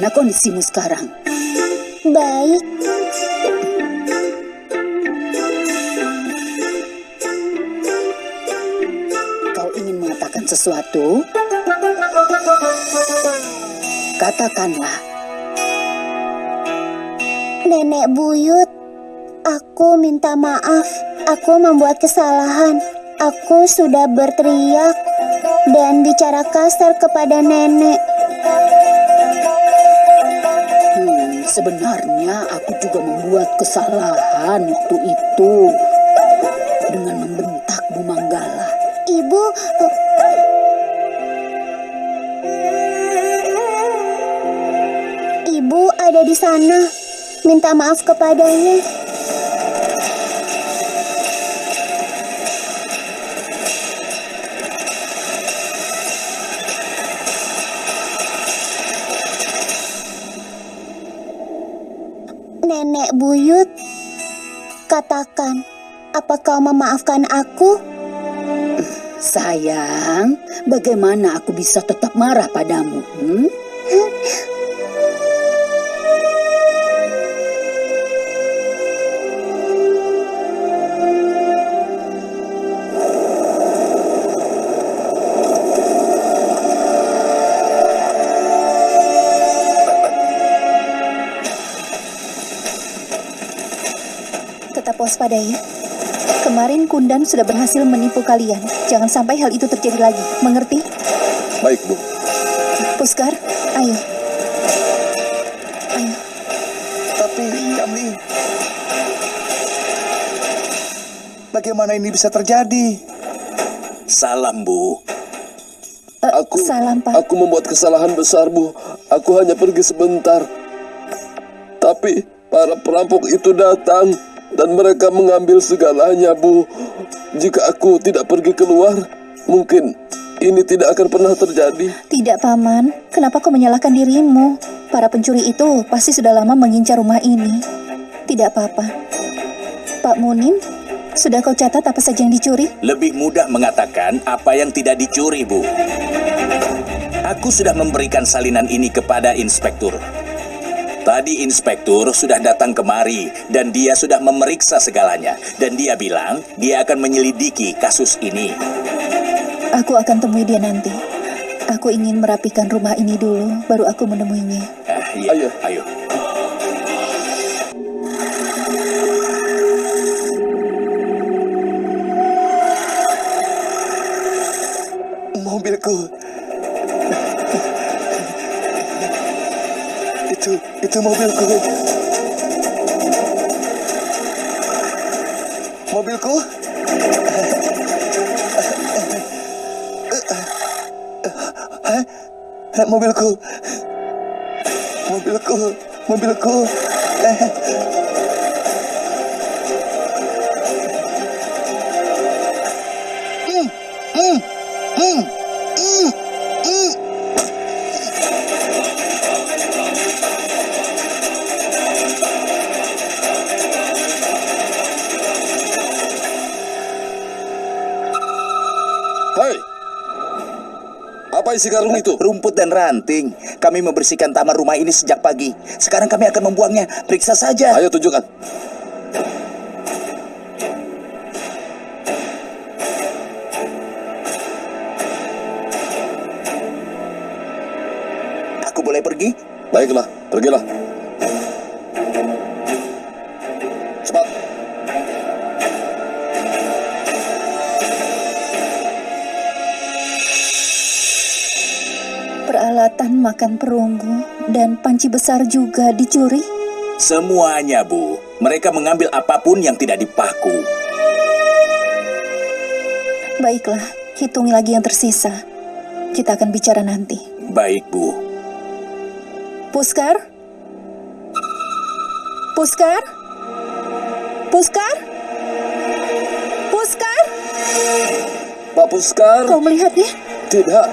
bagaimana kondisimu sekarang? Baik. Kau ingin mengatakan sesuatu? Katakanlah. Nenek buyut, aku minta maaf. Aku membuat kesalahan. Aku sudah berteriak dan bicara kasar kepada nenek. Sebenarnya aku juga membuat kesalahan waktu itu dengan membentak Bu Manggala. Ibu, eh, Ibu ada di sana. Minta maaf kepadanya. Buyut, katakan, apa kau memaafkan aku? Sayang, bagaimana aku bisa tetap marah padamu? Hmm? Tetap waspada ya. Kemarin Kundan sudah berhasil menipu kalian. Jangan sampai hal itu terjadi lagi. Mengerti? Baik, Bu. Puskar, ayo. Ayo. Tapi kami... Bagaimana ini bisa terjadi? Salam, Bu. Eh, Aku, salam, Pak. aku membuat kesalahan besar, Bu. Aku hanya pergi sebentar. Tapi para perampok itu datang dan mereka mengambil segalanya, Bu. Jika aku tidak pergi keluar, mungkin ini tidak akan pernah terjadi. Tidak, Paman. Kenapa kau menyalahkan dirimu? Para pencuri itu pasti sudah lama mengincar rumah ini. Tidak apa-apa. Pak Munim, sudah kau catat apa saja yang dicuri? Lebih mudah mengatakan apa yang tidak dicuri, Bu. Aku sudah memberikan salinan ini kepada inspektur. Tadi inspektur sudah datang kemari dan dia sudah memeriksa segalanya. Dan dia bilang dia akan menyelidiki kasus ini. Aku akan temui dia nanti. Aku ingin merapikan rumah ini dulu, baru aku menemuinya. Eh, iya, Ayo. ayo. Mobilku. Itu, mobilku. Mobilku? Hah? Mobilku. Mobilku. Mobilku. Isi karung itu? Rumput dan ranting. Kami membersihkan taman rumah ini sejak pagi. Sekarang kami akan membuangnya. Periksa saja. Ayo tunjukkan. Aku boleh pergi? Baiklah, pergilah. Peralatan makan perunggu dan panci besar juga dicuri. Semuanya, Bu. Mereka mengambil apa pun yang tidak dipaku. Baiklah, hitungi lagi yang tersisa. Kita akan bicara nanti. Baik, Bu. Puskar? Puskar? Puskar? Puskar? Pak Puskar. Kau melihatnya? Tidak.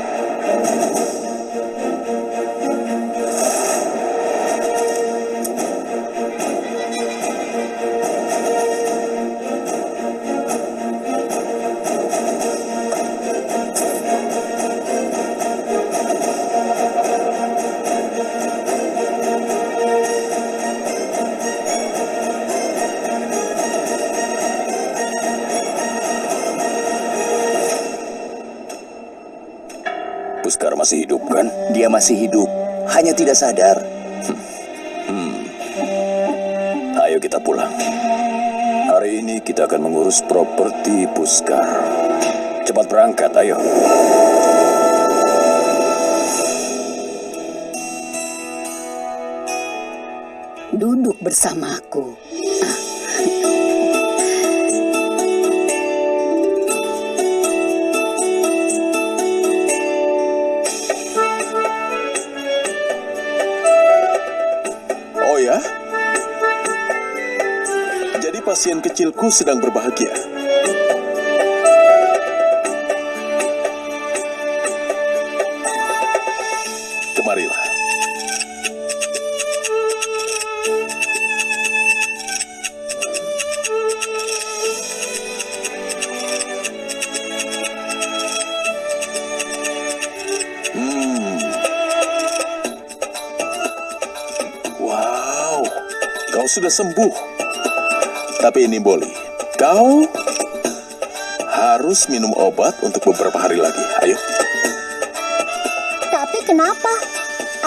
Masih hidup kan? Dia masih hidup, hanya tidak sadar. Ayo kita pulang. Hari ini kita akan mengurus properti Puskar. Cepat berangkat, ayo. Duduk bersamaku. Pasien kecilku sedang berbahagia. Kemarilah. Hmm. Sudah sembuh. Tapi ini Boli, kau harus minum obat untuk beberapa hari lagi. Ayo. Tapi kenapa?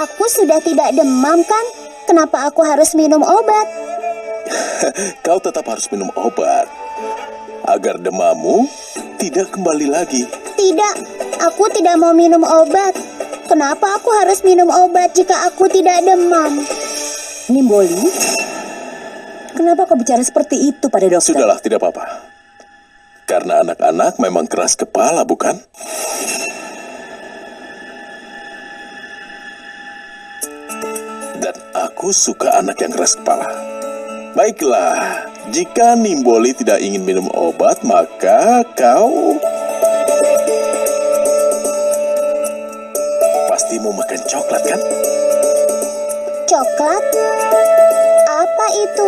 Aku sudah tidak demam kan? Kenapa aku harus minum obat? Kau tetap harus minum obat agar demammu tidak kembali lagi. Tidak, aku tidak mau minum obat. Kenapa aku harus minum obat jika aku tidak demam? Nimboli, kenapa kau bicara seperti itu pada dokter? Sudahlah, tidak apa-apa. Karena anak-anak memang keras kepala, bukan? Dan aku suka anak yang keras kepala. Baiklah, jika Nimboli tidak ingin minum obat, maka kau pasti mau makan coklat, kan? Coklat? Itu?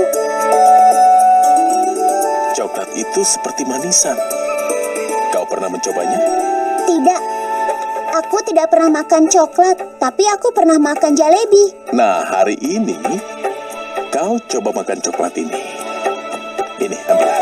Coklat itu seperti manisan. Kau pernah mencobanya? Tidak. Aku tidak pernah makan coklat, tapi aku pernah makan jalebi. Nah, hari ini kau coba makan coklat ini. Ini, ambil.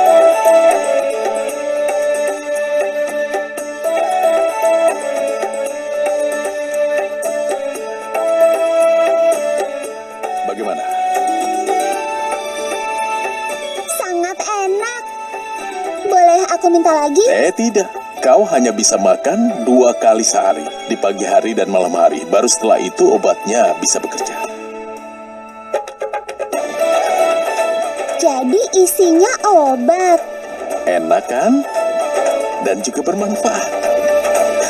Eh, tidak. Kau hanya bisa makan dua kali sehari, di pagi hari dan malam hari. Baru setelah itu obatnya bisa bekerja. Jadi isinya obat. Enak kan? Dan juga bermanfaat.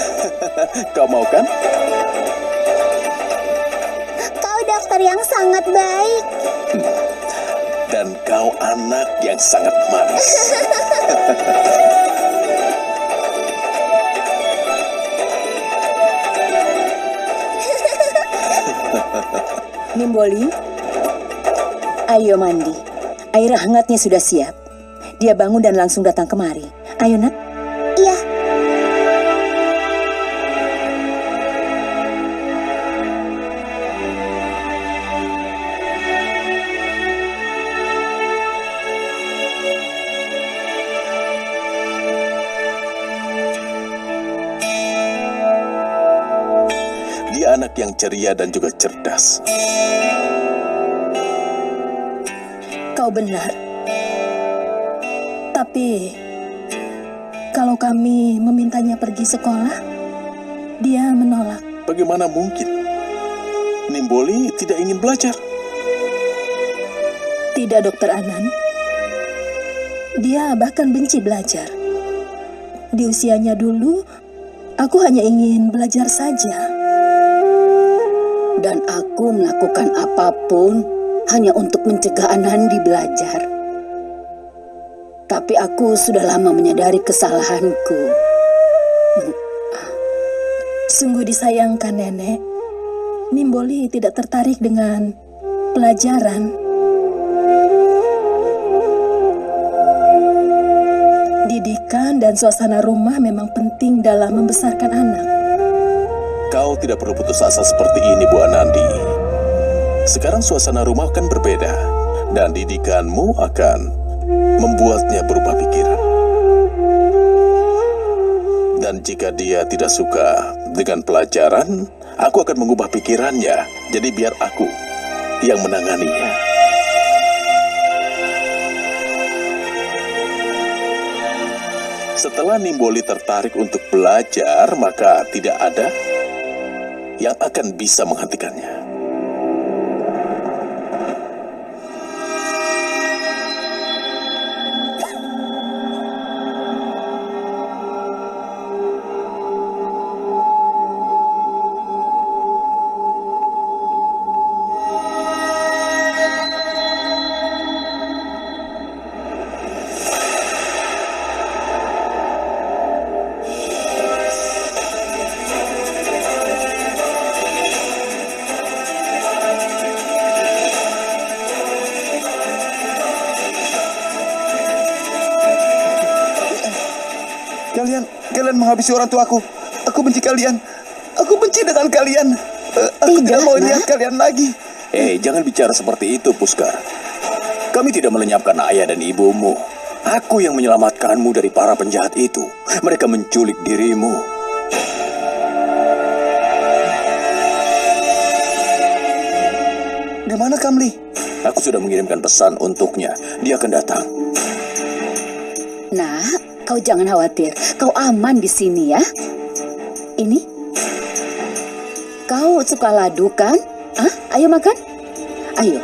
Kau mau kan? Kau dokter yang sangat baik. Dan kau anak yang sangat manis. Nimboli, ayo mandi. Air hangatnya sudah siap. Dia bangun dan langsung datang kemari. Ayo nak. Yang ceria dan juga cerdas. Kau benar. Tapi kalau kami memintanya pergi sekolah, dia menolak. Bagaimana mungkin? Nimboli tidak ingin belajar. Tidak, Dokter Anan. Dia bahkan benci belajar. Di usianya dulu, aku hanya ingin belajar saja. Dan aku melakukan apa pun hanya untuk mencegah Anandi belajar. Tapi aku sudah lama menyadari kesalahanku. Sungguh disayangkan, Nenek. Nimboli tidak tertarik dengan pelajaran. Didikan dan suasana rumah memang penting dalam membesarkan anak. Kau tidak perlu putus asa seperti ini, Bu Anandi. Sekarang suasana rumah kan berbeda, dan didikanmu akan membuatnya berubah pikiran. Dan jika dia tidak suka dengan pelajaran, aku akan mengubah pikirannya. Jadi biar aku yang menanganinya. Setelah Nimboli tertarik untuk belajar, maka tidak ada yang akan bisa menghentikannya. Menghabisi orang tuaku. Aku benci kalian. Aku benci dengan kalian. Eh, aku tidak, Tidak, mau Nak. lihat kalian lagi. Eh, jangan bicara seperti itu, Puskar. Kami tidak melenyapkan ayah dan ibumu. Aku yang menyelamatkanmu dari para penjahat itu. Mereka menculik dirimu. Di mana Kamli? Aku sudah mengirimkan pesan untuknya. Dia akan datang. Nah, kau jangan khawatir. Kau aman di sini ya. Ini. Kau suka ladu kan? Ah, ayo makan. Ayo.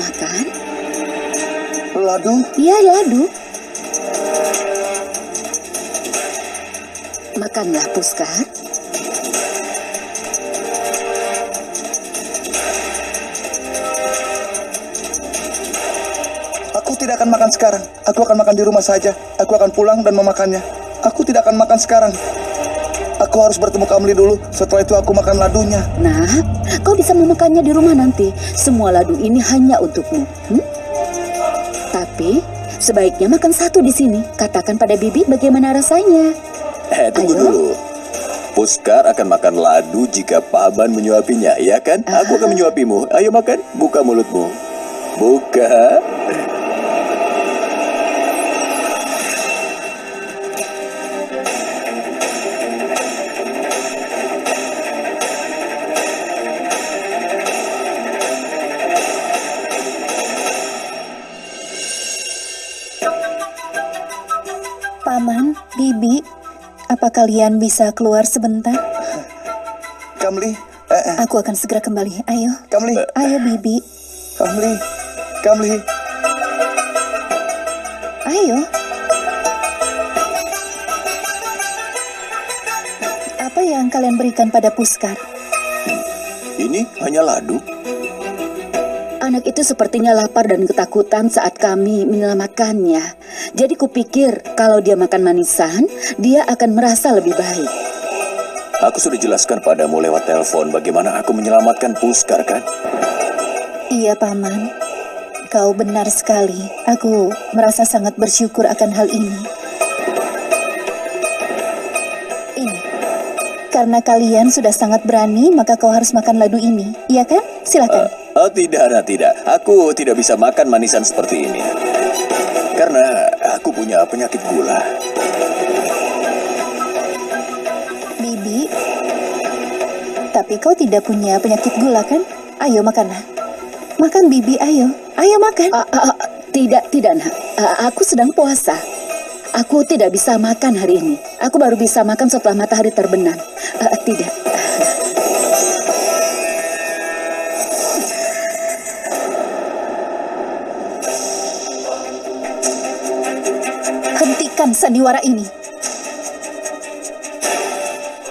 Makan. Ladu. Iya, ladu. Makanlah, Puskar. Tidak akan makan sekarang. Aku akan makan di rumah saja. Aku akan pulang dan memakannya. Aku tidak akan makan sekarang. Aku harus bertemu Kamli dulu. Setelah itu aku makan ladunya. Nah, kau bisa memakannya di rumah nanti. Semua ladu ini hanya untukmu. Hmm? Tapi sebaiknya makan satu di sini. Katakan pada Bibi bagaimana rasanya. Eh, tunggu Ayo. dulu. Puskar akan makan ladu jika paman menyuapinya, ya kan? Aku akan menyuapimu. Ayo makan, buka mulutmu. Buka. Kalian bisa keluar sebentar? Kamli, eh, Aku akan segera kembali. Ayo, Kamli, ayo Bibi, Kamli, Kamli. ayo. Apa yang kalian berikan pada Puskar? Ini hanya ladu. Anak itu sepertinya lapar dan ketakutan saat kami menyelamatkannya. Jadi kupikir kalau dia makan manisan, dia akan merasa lebih baik. Aku sudah jelaskan padamu lewat telepon bagaimana aku menyelamatkan Puskar, kan? Iya, Paman. Kau benar sekali. Aku merasa sangat bersyukur akan hal ini. Ini. Karena kalian sudah sangat berani, maka kau harus makan ladu ini. Iya kan? Silakan. Oh, tidak, nah, tidak. Aku tidak bisa makan manisan seperti ini. Karena aku punya penyakit gula. Bibi. Tapi kau tidak punya penyakit gula kan? Ayo makanlah. Makan Bibi, ayo. Ayo makan. Ah, ah, ah, tidak, tidak, nak. Ah, aku sedang puasa. Aku tidak bisa makan hari ini. Aku baru bisa makan setelah matahari terbenam. Ah, tidak. Hentikan sandiwara ini.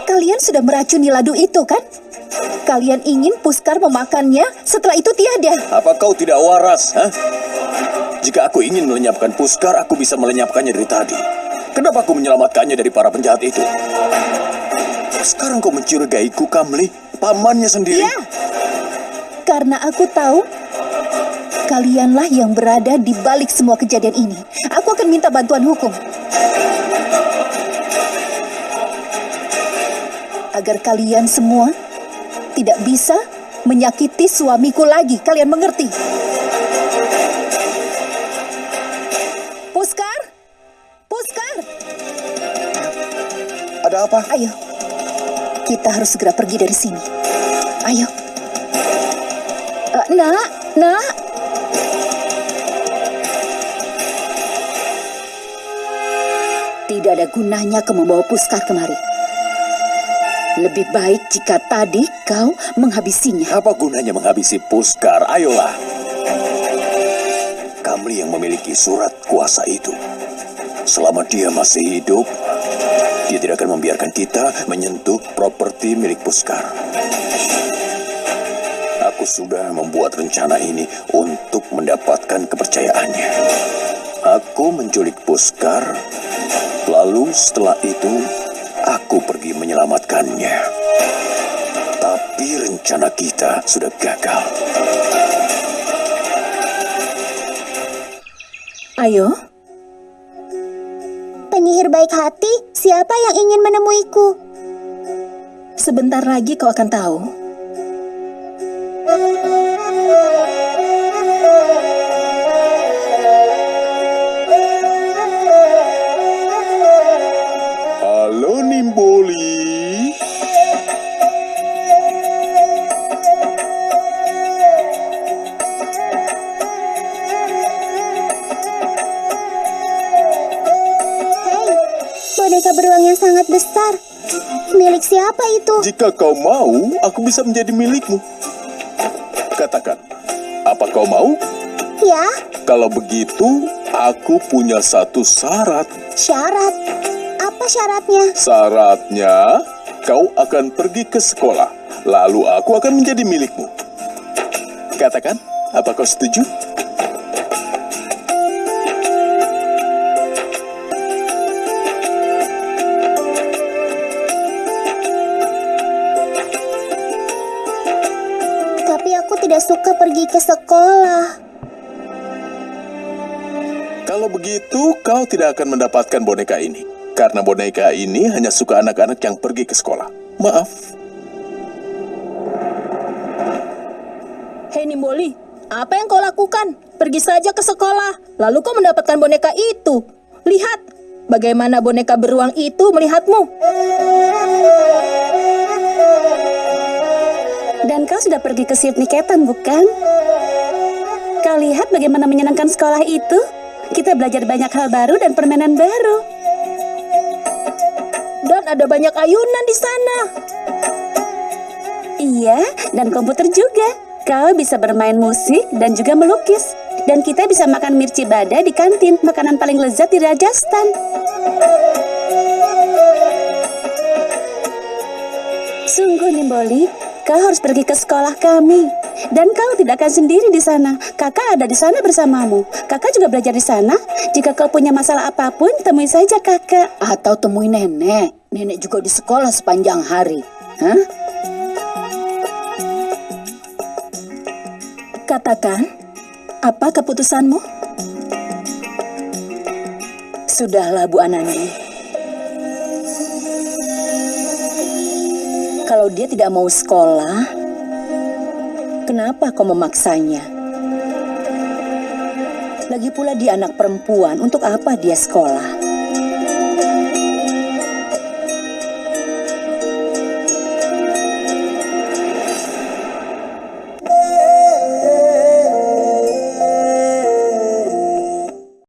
Kalian sudah meracuni ladu itu kan? Kalian ingin Puskar memakannya, setelah itu tiada. Apa kau tidak waras, hah? Jika aku ingin melenyapkan Puskar, aku bisa melenyapkannya dari tadi. Kenapa aku menyelamatkannya dari para penjahat itu? Sekarang kau mencurigaiku, Kamli. Pamannya sendiri. Ya, karena aku tahu kalianlah yang berada di balik semua kejadian ini. Aku akan minta bantuan hukum. Agar kalian semua tidak bisa menyakiti suamiku lagi. Kalian mengerti? Puskar? Puskar? Ada apa? Ayo. Kita harus segera pergi dari sini. Ayo, Eh, nak, nak. Ada gunanya kau membawa puskar kemari. Lebih baik jika tadi kau menghabisinya. Apa gunanya menghabisi puskar? Ayolah. Kamli yang memiliki surat kuasa itu. Selama dia masih hidup, dia tidak akan membiarkan kita menyentuh properti milik puskar. Aku sudah membuat rencana ini untuk mendapatkan kepercayaannya. Aku menculik puskar, lalu setelah itu aku pergi menyelamatkannya. Tapi rencana kita sudah gagal. Ayo, Penyihir baik hati, siapa yang ingin menemuiku? sebentar lagi kau akan tahu. Sangat besar. Milik siapa itu? Jika kau mau, aku bisa menjadi milikmu. Katakan, apa kau mau? Ya, Kalau begitu, aku punya satu syarat. syarat. Apa syaratnya? Syaratnya, kau akan pergi ke sekolah, lalu aku akan menjadi milikmu. Katakan, apa kau setuju? Pergi ke sekolah. Kalau begitu, kau tidak akan mendapatkan boneka ini. Karena boneka ini hanya suka anak-anak yang pergi ke sekolah. Maaf, Hei Nimboli, apa yang kau lakukan? Pergi saja ke sekolah, lalu kau mendapatkan boneka itu. Lihat, bagaimana boneka beruang itu melihatmu. Kau sudah pergi ke Niketan, bukan? Kau lihat bagaimana menyenangkan sekolah itu? Kita belajar banyak hal baru dan permainan baru. Dan ada banyak ayunan di sana. Iya, dan komputer juga. Kau bisa bermain musik dan juga melukis. Dan kita bisa makan mirci bada di kantin, makanan paling lezat di Rajasthan. Sungguh, Nimboli, kau harus pergi ke sekolah kami. Dan kau tidak akan sendiri di sana. Kakak ada di sana bersamamu. Kakak juga belajar di sana. Jika kau punya masalah apa pun, temui saja kakak. Atau temui nenek. Nenek juga di sekolah sepanjang hari. Hah? Katakan, apa keputusanmu? Sudahlah, Bu Anandi. Kalau dia tidak mau sekolah, kenapa kau memaksanya? Lagi pula dia anak perempuan, untuk apa dia sekolah?